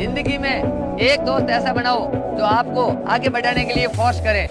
ज़िंदगी में एक दोस्त ऐसा बनाओ जो आपको आगे बढ़ाने के लिए फोर्स करे।